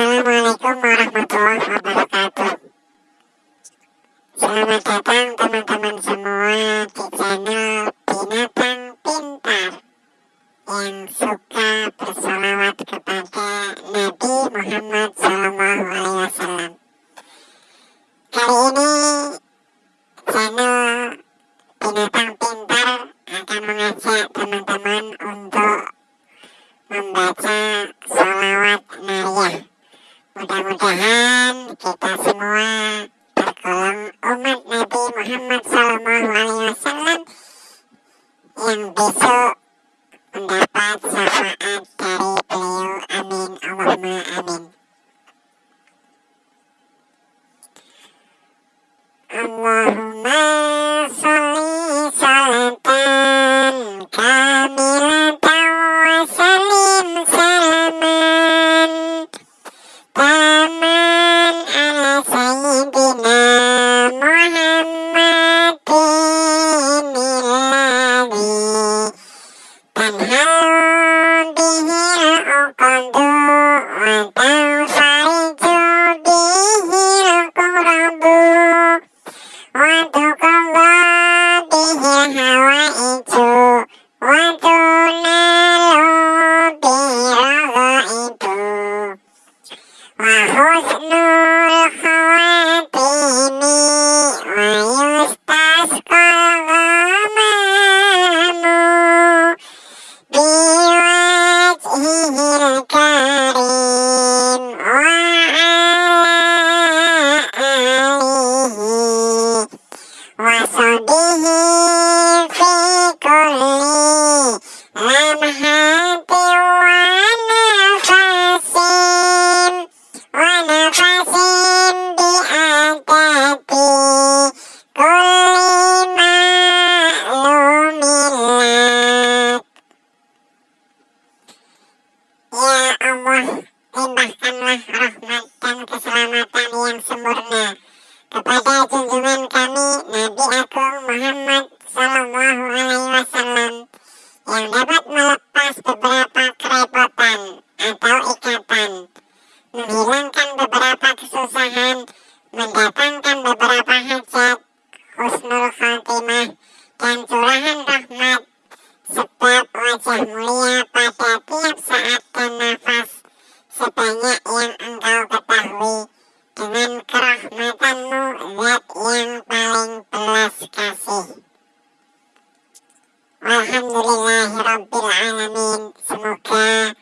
Assalamualaikum warahmatullahi wabarakatuh. Selamat datang teman-teman semua di channel Binatang Pintar Yang suka bersolawat kepada Nabi Muhammad SAW Kali ini channel Binatang Pintar akan mengajak teman-teman Nabi Muhammad SAW Want to come be here, how I eat too. Want to not be rather into. Who's no how I be me? Why you stars call the moon? Be right here again. Kepada junjungan kami Nabi Agung Muhammad Sallallahu Alaihi Wasallam yang dapat melepas beberapa kerepotan atau ikatan, menghilangkan beberapa kesusahan, mendatangkan beberapa hajat, husnul khatimah, dan curahan rahmat. Sebab wajah mulia pada tiap saat dan nafas sebanyak yang engkau Alhamdulillahirrabbilalamin. Semoga